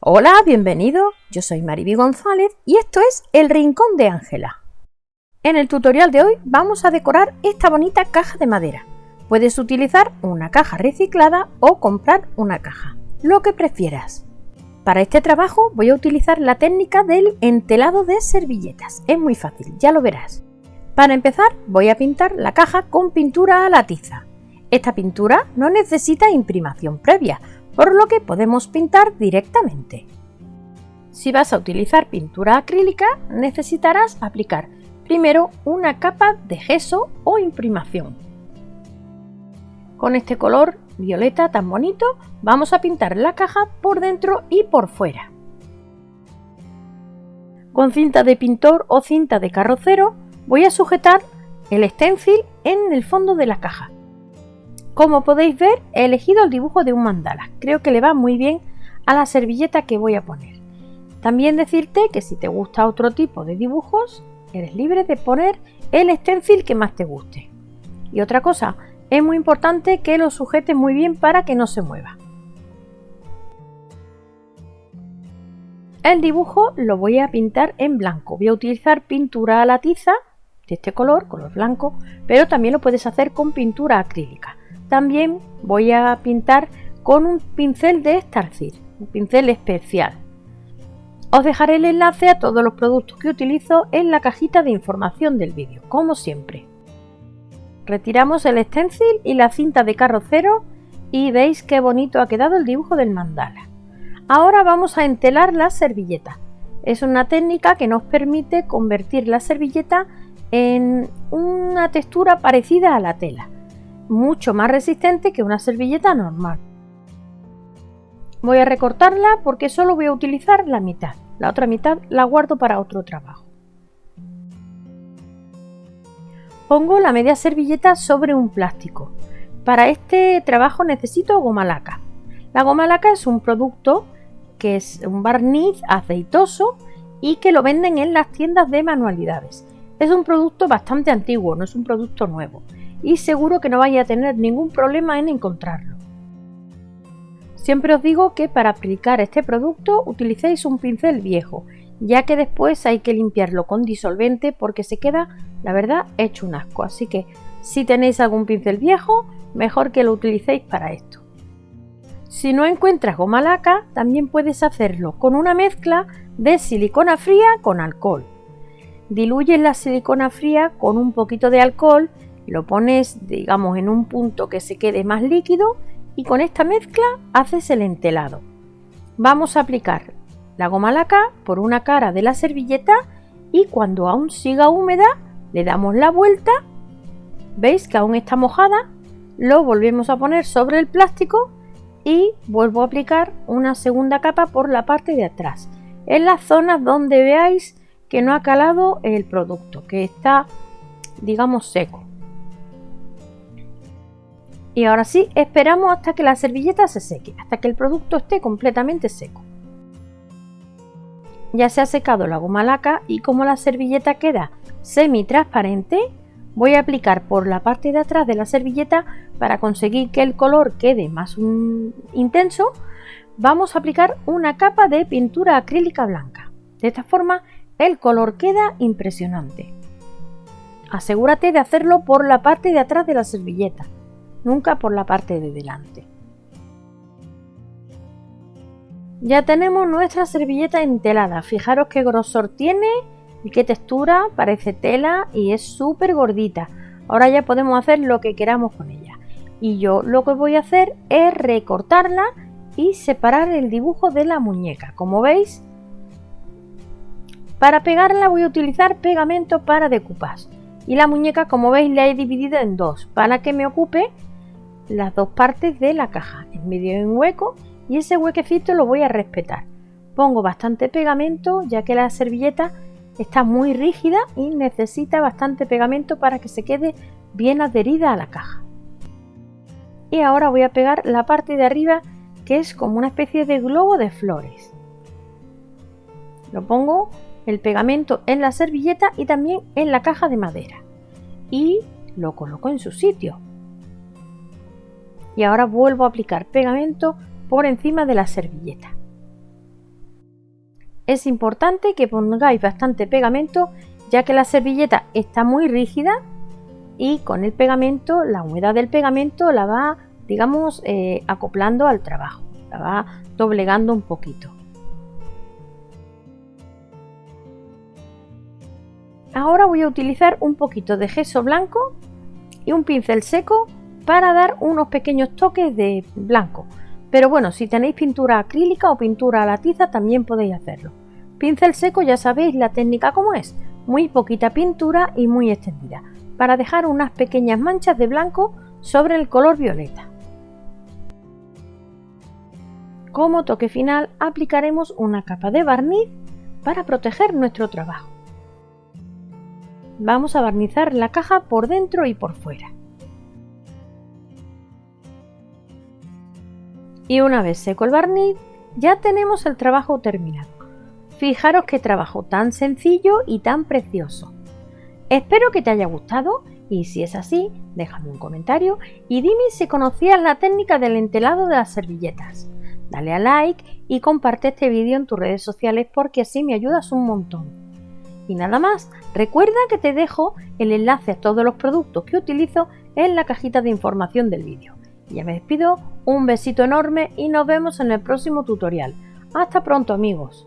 Hola, bienvenido. Yo soy Mariby González y esto es El Rincón de Ángela. En el tutorial de hoy vamos a decorar esta bonita caja de madera. Puedes utilizar una caja reciclada o comprar una caja, lo que prefieras. Para este trabajo voy a utilizar la técnica del entelado de servilletas. Es muy fácil, ya lo verás. Para empezar voy a pintar la caja con pintura a la tiza. Esta pintura no necesita imprimación previa, por lo que podemos pintar directamente. Si vas a utilizar pintura acrílica, necesitarás aplicar primero una capa de gesso o imprimación. Con este color violeta tan bonito, vamos a pintar la caja por dentro y por fuera. Con cinta de pintor o cinta de carrocero voy a sujetar el stencil en el fondo de la caja como podéis ver, he elegido el dibujo de un mandala. Creo que le va muy bien a la servilleta que voy a poner. También decirte que si te gusta otro tipo de dibujos, eres libre de poner el stencil que más te guste. Y otra cosa, es muy importante que lo sujetes muy bien para que no se mueva. El dibujo lo voy a pintar en blanco. Voy a utilizar pintura a la tiza de este color, color blanco, pero también lo puedes hacer con pintura acrílica. También voy a pintar con un pincel de Starcir, un pincel especial. Os dejaré el enlace a todos los productos que utilizo en la cajita de información del vídeo, como siempre. Retiramos el stencil y la cinta de carrocero y veis qué bonito ha quedado el dibujo del mandala. Ahora vamos a entelar la servilleta. Es una técnica que nos permite convertir la servilleta en una textura parecida a la tela mucho más resistente que una servilleta normal. Voy a recortarla porque solo voy a utilizar la mitad. La otra mitad la guardo para otro trabajo. Pongo la media servilleta sobre un plástico. Para este trabajo necesito goma laca. La goma laca es un producto que es un barniz aceitoso y que lo venden en las tiendas de manualidades. Es un producto bastante antiguo, no es un producto nuevo y seguro que no vaya a tener ningún problema en encontrarlo. Siempre os digo que para aplicar este producto utilicéis un pincel viejo, ya que después hay que limpiarlo con disolvente porque se queda, la verdad, hecho un asco. Así que si tenéis algún pincel viejo, mejor que lo utilicéis para esto. Si no encuentras goma laca, también puedes hacerlo con una mezcla de silicona fría con alcohol. Diluyes la silicona fría con un poquito de alcohol lo pones, digamos, en un punto que se quede más líquido y con esta mezcla haces el entelado. Vamos a aplicar la goma laca por una cara de la servilleta y cuando aún siga húmeda le damos la vuelta. ¿Veis que aún está mojada? Lo volvemos a poner sobre el plástico y vuelvo a aplicar una segunda capa por la parte de atrás, en las zonas donde veáis que no ha calado el producto, que está, digamos, seco. Y ahora sí, esperamos hasta que la servilleta se seque, hasta que el producto esté completamente seco. Ya se ha secado la goma laca y como la servilleta queda semi transparente, voy a aplicar por la parte de atrás de la servilleta para conseguir que el color quede más intenso, vamos a aplicar una capa de pintura acrílica blanca. De esta forma el color queda impresionante. Asegúrate de hacerlo por la parte de atrás de la servilleta nunca por la parte de delante. Ya tenemos nuestra servilleta entelada, fijaros qué grosor tiene y qué textura, parece tela y es súper gordita. Ahora ya podemos hacer lo que queramos con ella. Y yo lo que voy a hacer es recortarla y separar el dibujo de la muñeca. Como veis, para pegarla voy a utilizar pegamento para decoupage. Y la muñeca, como veis, la he dividido en dos para que me ocupe las dos partes de la caja. En medio hay un hueco y ese huequecito lo voy a respetar. Pongo bastante pegamento ya que la servilleta está muy rígida y necesita bastante pegamento para que se quede bien adherida a la caja. Y ahora voy a pegar la parte de arriba que es como una especie de globo de flores. Lo pongo el pegamento en la servilleta y también en la caja de madera. Y lo coloco en su sitio y ahora vuelvo a aplicar pegamento por encima de la servilleta. Es importante que pongáis bastante pegamento ya que la servilleta está muy rígida y con el pegamento, la humedad del pegamento la va, digamos, eh, acoplando al trabajo, la va doblegando un poquito. Ahora voy a utilizar un poquito de gesso blanco y un pincel seco para dar unos pequeños toques de blanco. Pero bueno, si tenéis pintura acrílica o pintura a la tiza también podéis hacerlo. Pincel seco ya sabéis la técnica como es, muy poquita pintura y muy extendida, para dejar unas pequeñas manchas de blanco sobre el color violeta. Como toque final aplicaremos una capa de barniz para proteger nuestro trabajo. Vamos a barnizar la caja por dentro y por fuera. Y una vez seco el barniz, ya tenemos el trabajo terminado. Fijaros qué trabajo tan sencillo y tan precioso. Espero que te haya gustado y si es así, déjame un comentario y dime si conocías la técnica del entelado de las servilletas. Dale a like y comparte este vídeo en tus redes sociales porque así me ayudas un montón. Y nada más, recuerda que te dejo el enlace a todos los productos que utilizo en la cajita de información del vídeo. Ya me despido, un besito enorme y nos vemos en el próximo tutorial. Hasta pronto amigos.